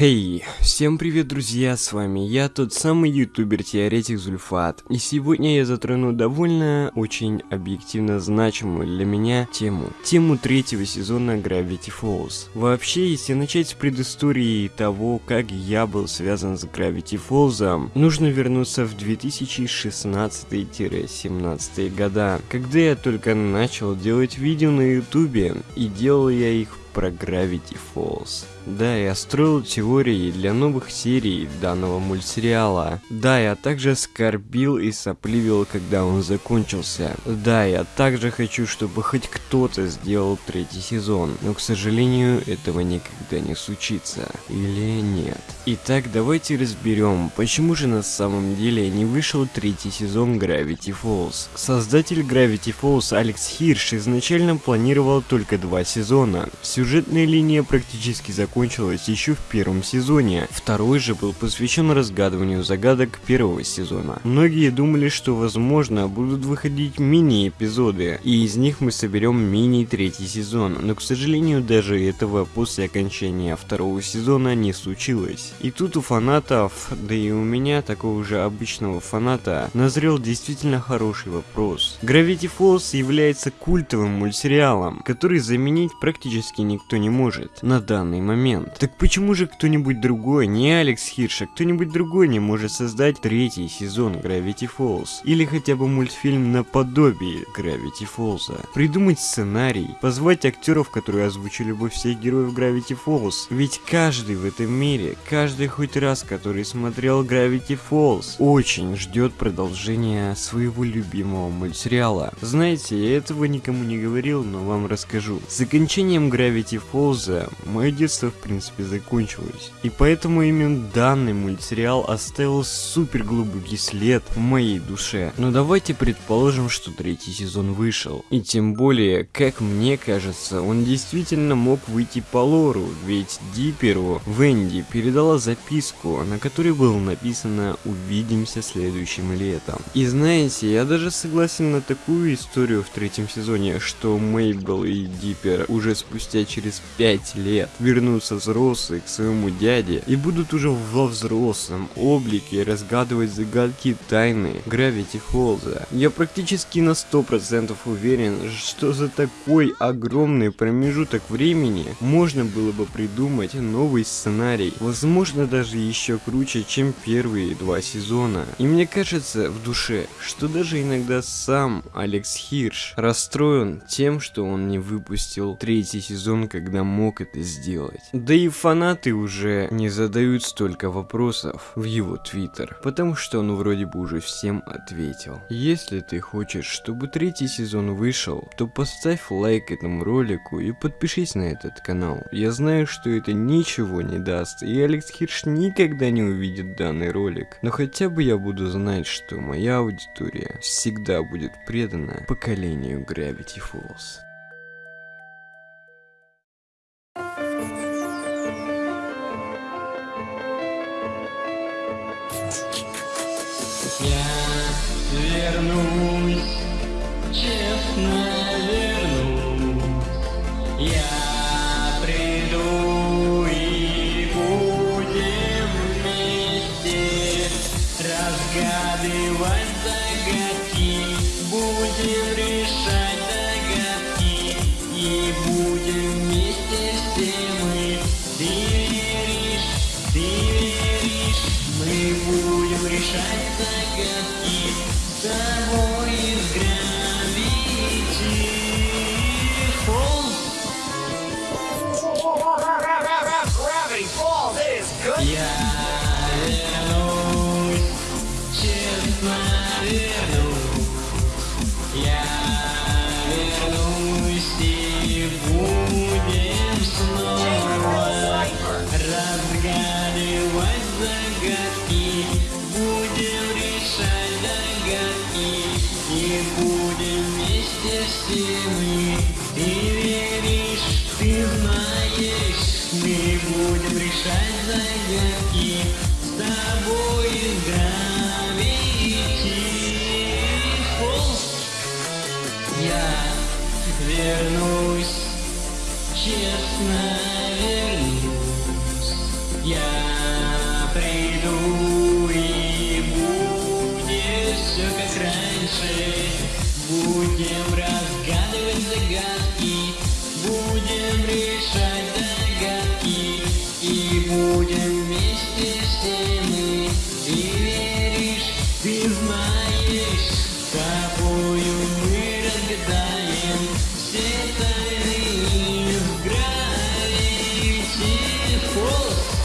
Хей, hey, всем привет, друзья, с вами я, тот самый ютубер-теоретик Зульфат. И сегодня я затрону довольно очень объективно значимую для меня тему. Тему третьего сезона Gravity Falls. Вообще, если начать с предыстории того, как я был связан с Gravity Falls, нужно вернуться в 2016-17 года, когда я только начал делать видео на ютубе, и делал я их про Gravity Falls. Да, я строил теории для новых серий данного мультсериала. Да, я также скорбил и сопливил, когда он закончился. Да, я также хочу, чтобы хоть кто-то сделал третий сезон, но, к сожалению, этого никогда не случится. Или нет. Итак, давайте разберем, почему же на самом деле не вышел третий сезон Gravity Falls. Создатель Gravity Falls Алекс Хирш изначально планировал только два сезона. Сюжетная линия практически закончилась еще в первом сезоне. Второй же был посвящен разгадыванию загадок первого сезона. Многие думали, что возможно будут выходить мини-эпизоды, и из них мы соберем мини-третий сезон, но к сожалению даже этого после окончания второго сезона не случилось. И тут у фанатов, да и у меня, такого же обычного фаната, назрел действительно хороший вопрос. Gravity Falls является культовым мультсериалом, который заменить практически никто не может на данный момент. Так почему же кто-нибудь другой, не Алекс Хирш, а кто-нибудь другой не может создать третий сезон Gravity Falls? Или хотя бы мультфильм наподобие Gravity Falls? Придумать сценарий, позвать актеров, которые озвучили бы всех героев Gravity Falls. Ведь каждый в этом мире, каждый хоть раз, который смотрел Gravity Falls, очень ждет продолжения своего любимого мультсериала. Знаете, я этого никому не говорил, но вам расскажу. С окончанием Gravity Falls мое детство в принципе закончилось. И поэтому именно данный мультсериал оставил супер глубокий след в моей душе. Но давайте предположим, что третий сезон вышел. И тем более, как мне кажется, он действительно мог выйти по лору, ведь Диперу Венди передала записку, на которой было написано «Увидимся следующим летом». И знаете, я даже согласен на такую историю в третьем сезоне, что Мейбл и Диппер уже спустя через 5 лет вернутся взрослые к своему дяде и будут уже во взрослом облике разгадывать загадки тайны Гравити Фолза. Я практически на 100% уверен, что за такой огромный промежуток времени можно было бы придумать новый сценарий, возможно даже еще круче, чем первые два сезона. И мне кажется в душе, что даже иногда сам Алекс Хирш расстроен тем, что он не выпустил третий сезон, когда мог это сделать. Да и фанаты уже не задают столько вопросов в его твиттер, потому что он вроде бы уже всем ответил. Если ты хочешь, чтобы третий сезон вышел, то поставь лайк этому ролику и подпишись на этот канал. Я знаю, что это ничего не даст, и Алекс Хирш никогда не увидит данный ролик, но хотя бы я буду знать, что моя аудитория всегда будет предана поколению Gravity Falls. Вернусь, честно вернусь. Я приду решать Я вернусь, честно вернусь. Я приду и будет все как раньше. Будем разгадывать загадки, будем решать загадки и будем Wolf.